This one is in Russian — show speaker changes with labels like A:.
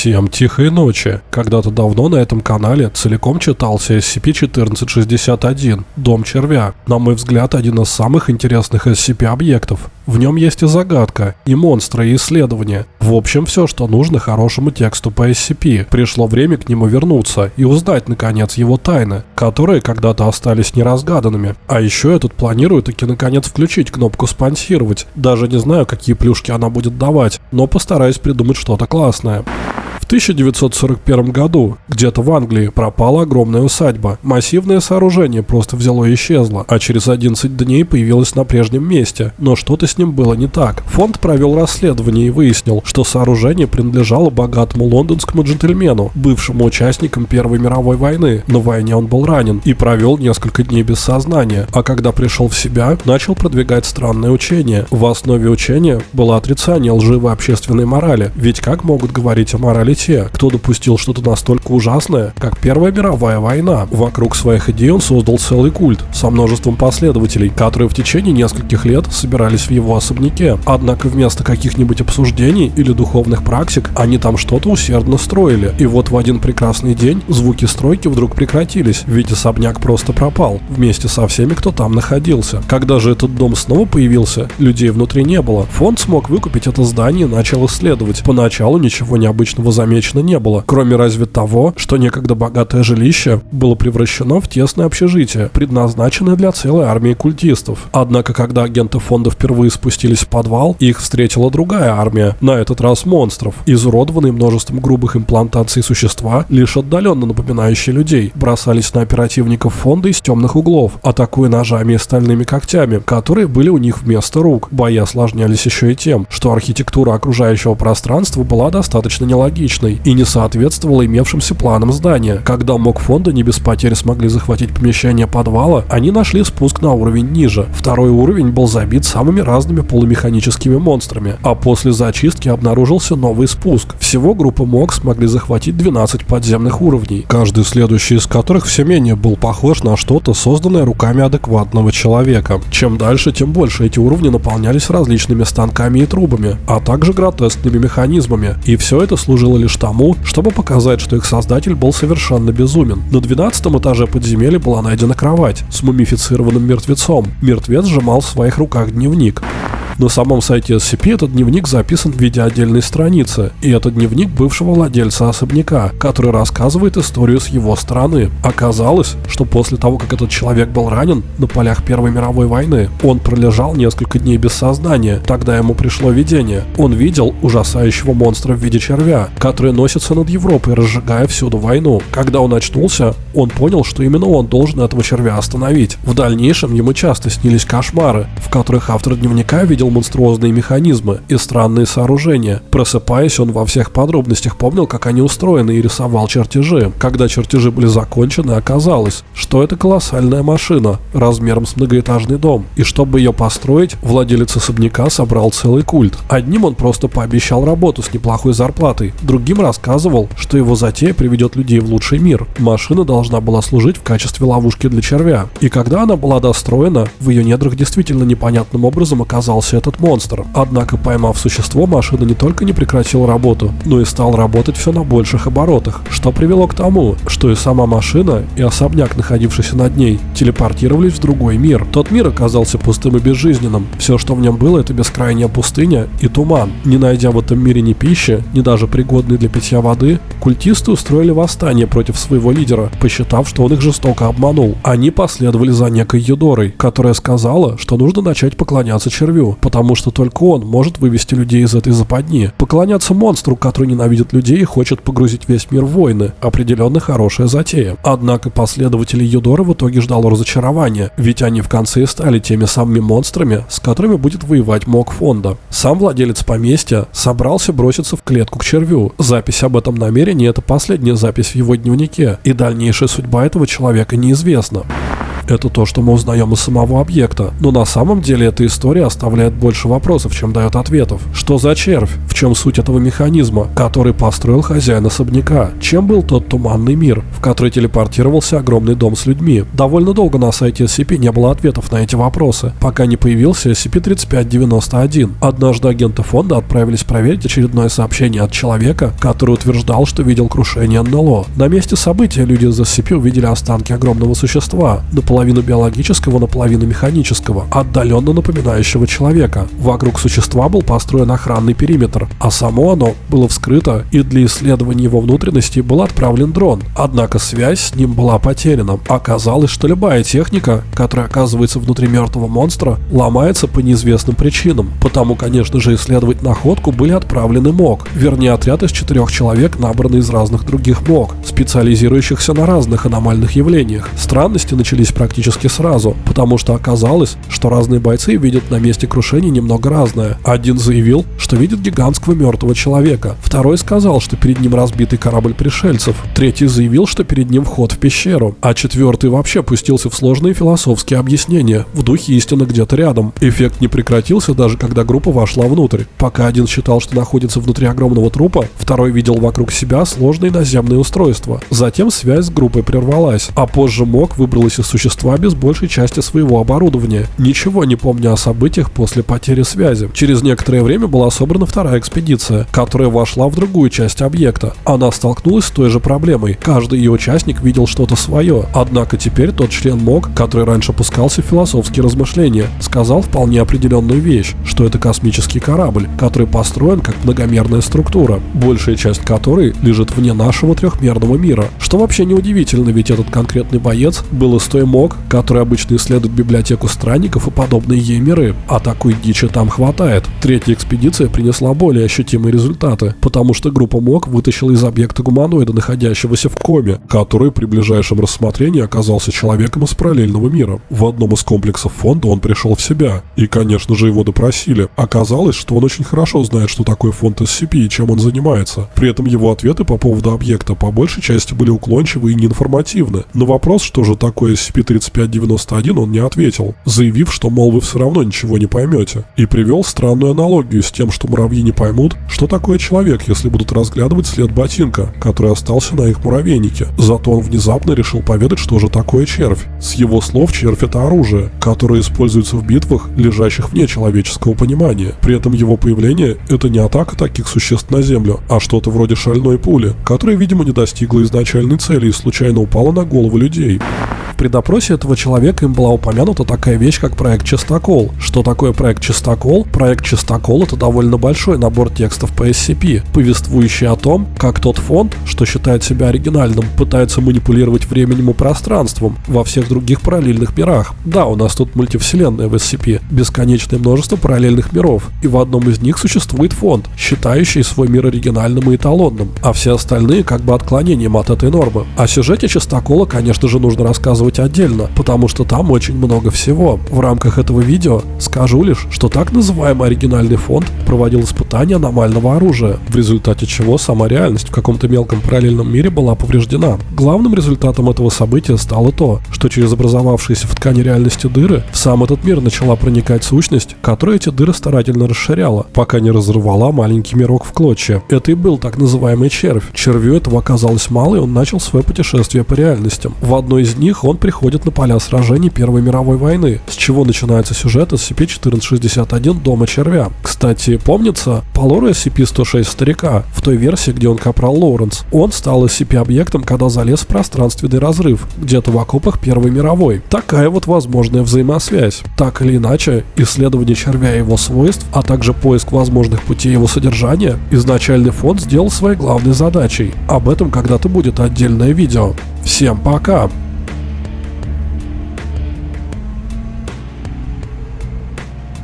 A: Всем тихой ночи. Когда-то давно на этом канале целиком читался SCP-1461 «Дом червя». На мой взгляд, один из самых интересных SCP-объектов. В нем есть и загадка, и монстры, и исследования. В общем, все, что нужно хорошему тексту по SCP. Пришло время к нему вернуться и узнать, наконец, его тайны, которые когда-то остались неразгаданными. А еще я тут планирую таки, наконец, включить кнопку «Спонсировать». Даже не знаю, какие плюшки она будет давать, но постараюсь придумать что-то классное. 1941 году где-то в Англии пропала огромная усадьба. Массивное сооружение просто взяло и исчезло, а через 11 дней появилось на прежнем месте. Но что-то с ним было не так. Фонд провел расследование и выяснил, что сооружение принадлежало богатому лондонскому джентльмену, бывшему участникам Первой мировой войны. На войне он был ранен и провел несколько дней без сознания, а когда пришел в себя, начал продвигать странное учение. В основе учения было отрицание лживой общественной морали, ведь как могут говорить о морали те, кто допустил что-то настолько ужасное, как Первая мировая война. Вокруг своих идей он создал целый культ со множеством последователей, которые в течение нескольких лет собирались в его особняке. Однако вместо каких-нибудь обсуждений или духовных практик, они там что-то усердно строили. И вот в один прекрасный день звуки стройки вдруг прекратились, ведь особняк просто пропал, вместе со всеми, кто там находился. Когда же этот дом снова появился, людей внутри не было. Фонд смог выкупить это здание и начал исследовать. Поначалу ничего необычного заметить замечено не было, кроме разве того, что некогда богатое жилище было превращено в тесное общежитие, предназначенное для целой армии культистов. Однако, когда агенты фонда впервые спустились в подвал, их встретила другая армия, на этот раз монстров, изуродованные множеством грубых имплантаций существа, лишь отдаленно напоминающие людей, бросались на оперативников фонда из темных углов, атакуя ножами и стальными когтями, которые были у них вместо рук. Бои осложнялись еще и тем, что архитектура окружающего пространства была достаточно нелогичной, неудачной и не соответствовала имевшимся планам здания. Когда МОК фонда не без потерь смогли захватить помещение подвала, они нашли спуск на уровень ниже. Второй уровень был забит самыми разными полумеханическими монстрами, а после зачистки обнаружился новый спуск. Всего группа МОК смогли захватить 12 подземных уровней, каждый следующий из которых все менее был похож на что-то, созданное руками адекватного человека. Чем дальше, тем больше эти уровни наполнялись различными станками и трубами, а также гротескными механизмами, и все это служило лишь лишь тому, чтобы показать, что их создатель был совершенно безумен. На 12 этаже подземелья была найдена кровать с мумифицированным мертвецом. Мертвец сжимал в своих руках дневник. На самом сайте SCP этот дневник записан в виде отдельной страницы, и это дневник бывшего владельца особняка, который рассказывает историю с его стороны. Оказалось, что после того, как этот человек был ранен на полях Первой мировой войны, он пролежал несколько дней без сознания. Тогда ему пришло видение. Он видел ужасающего монстра в виде червя, который носится над Европой, разжигая всюду войну. Когда он очнулся, он понял, что именно он должен этого червя остановить. В дальнейшем ему часто снились кошмары, в которых автор дневника видел монструозные механизмы и странные сооружения. Просыпаясь, он во всех подробностях помнил, как они устроены и рисовал чертежи. Когда чертежи были закончены, оказалось, что это колоссальная машина размером с многоэтажный дом. И чтобы ее построить, владелец особняка собрал целый культ. Одним он просто пообещал работу с неплохой зарплатой, другим рассказывал, что его затея приведет людей в лучший мир. Машина должна была служить в качестве ловушки для червя. И когда она была достроена, в ее недрах действительно непонятным образом оказался этот монстр. Однако, поймав существо, машина не только не прекратила работу, но и стал работать все на больших оборотах, что привело к тому, что и сама машина, и особняк, находившийся над ней, телепортировались в другой мир. Тот мир оказался пустым и безжизненным. Все, что в нем было, это бескрайняя пустыня и туман. Не найдя в этом мире ни пищи, ни даже пригодной для питья воды, культисты устроили восстание против своего лидера, посчитав, что он их жестоко обманул. Они последовали за некой Юдорой, которая сказала, что нужно начать поклоняться червю, потому что только он может вывести людей из этой западни. Поклоняться монстру, который ненавидит людей и хочет погрузить весь мир в войны. Определенно хорошая затея. Однако последователи Юдора в итоге ждало разочарования, ведь они в конце стали теми самыми монстрами, с которыми будет воевать МОК фонда. Сам владелец поместья собрался броситься в клетку к червю. Запись об этом намерении – это последняя запись в его дневнике, и дальнейшая судьба этого человека неизвестна. Это то, что мы узнаем из самого объекта. Но на самом деле эта история оставляет больше вопросов, чем дает ответов. Что за червь? В чем суть этого механизма, который построил хозяин особняка? Чем был тот туманный мир, в который телепортировался огромный дом с людьми? Довольно долго на сайте SCP не было ответов на эти вопросы, пока не появился SCP-3591. Однажды агенты фонда отправились проверить очередное сообщение от человека, который утверждал, что видел крушение НЛО. На месте события люди из SCP увидели останки огромного существа, наполовину биологического, наполовину механического, отдаленно напоминающего человека. Вокруг существа был построен охранный периметр, а само оно было вскрыто, и для исследования его внутренности был отправлен дрон. Однако связь с ним была потеряна. Оказалось, что любая техника, которая оказывается внутри мертвого монстра, ломается по неизвестным причинам. Потому, конечно же, исследовать находку были отправлены МОК, вернее отряд из четырех человек, набранный из разных других МОК, специализирующихся на разных аномальных явлениях. Странности начались практически сразу, потому что оказалось, что разные бойцы видят на месте крушения немного разное. Один заявил, что видит гигантского мертвого человека, второй сказал, что перед ним разбитый корабль пришельцев, третий заявил, что перед ним вход в пещеру, а четвертый вообще пустился в сложные философские объяснения, в духе истины где-то рядом. Эффект не прекратился даже когда группа вошла внутрь. Пока один считал, что находится внутри огромного трупа, второй видел вокруг себя сложные наземные устройства. Затем связь с группой прервалась, а позже МОК выбралась из существа без большей части своего оборудования, ничего не помня о событиях после потери связи. Через некоторое время была собрана вторая экспедиция, которая вошла в другую часть объекта. Она столкнулась с той же проблемой. Каждый ее участник видел что-то свое. Однако теперь тот член МОК, который раньше пускался в философские размышления, сказал вполне определенную вещь, что это космический корабль, который построен как многомерная структура, большая часть которой лежит вне нашего трехмерного мира. Что вообще неудивительно, ведь этот конкретный боец был из той МОК, который обычно исследует библиотеку странников и подобные ей миры, а такой дичи там хватает. Третья экспедиция принесла более ощутимые результаты, потому что группа МОК вытащила из объекта гуманоида, находящегося в коме, который при ближайшем рассмотрении оказался человеком из параллельного мира. В одном из комплексов фонда он пришел в себя, и, конечно же, его допросили. Оказалось, что он очень хорошо знает, что такое фонд SCP и чем он занимается. При этом его ответы по поводу объекта по большей части были уклончивы и неинформативны. На вопрос, что же такое SCP-3591, он не ответил, заявив, что, мол, вы все равно ничего не поймете. И привел странную аналогию с тем, что муравьи не поймут, что такое человек, если будут разглядывать след ботинка, который остался на их муравейнике. Зато он внезапно решил поведать, что же такое червь. С его слов, червь это оружие, которое используется в битвах, лежащих вне человеческого понимания. При этом его появление – это не атака таких существ на Землю, а что-то вроде шальной пули, которая, видимо, не достигла изначальной цели и случайно упала на голову людей. При допросе этого человека им была упомянута такая вещь, как проект Чистокол. Что такое проект Чистокол? Проект Чистокол – это довольно большой набор текстов по SCP, повествующий о том, как тот фонд, что считает себя оригинальным, пытается манипулировать временем и пространством во всех других параллельных мирах. Да, у нас тут мультивселенная в SCP, бесконечное множество параллельных миров, и в одном из них существует фонд, считающий свой мир оригинальным и эталонным, а все остальные как бы отклонением от этой нормы. О сюжете Чистокола, конечно же, нужно рассказывать отдельно, потому что там очень много всего. В рамках этого видео скажу лишь, что так называемый оригинальный фонд проводил испытания аномального оружия, в результате чего сама реальность в каком-то мелком параллельном мире была повреждена. Главным результатом этого события стало то, что через образовавшиеся в ткани реальности дыры в сам этот мир начала проникать сущность, которая эти дыры старательно расширяла, пока не разорвала маленький мирок в клочья. Это и был так называемый червь. Червю этого оказалось мало, и он начал свое путешествие по реальностям. В одной из них он приходит на поля сражений Первой мировой войны, с чего начинается сюжет SCP-1461 Дома Червя. Кстати, помнится, по лору SCP-106 Старика, в той версии, где он капрал Лоуренс, он стал SCP-объектом, когда залез в пространственный разрыв, где-то в окопах Первой мировой. Такая вот возможная взаимосвязь. Так или иначе, исследование червя и его свойств, а также поиск возможных путей его содержания, изначальный фонд сделал своей главной задачей. Об этом когда-то будет отдельное видео. Всем пока!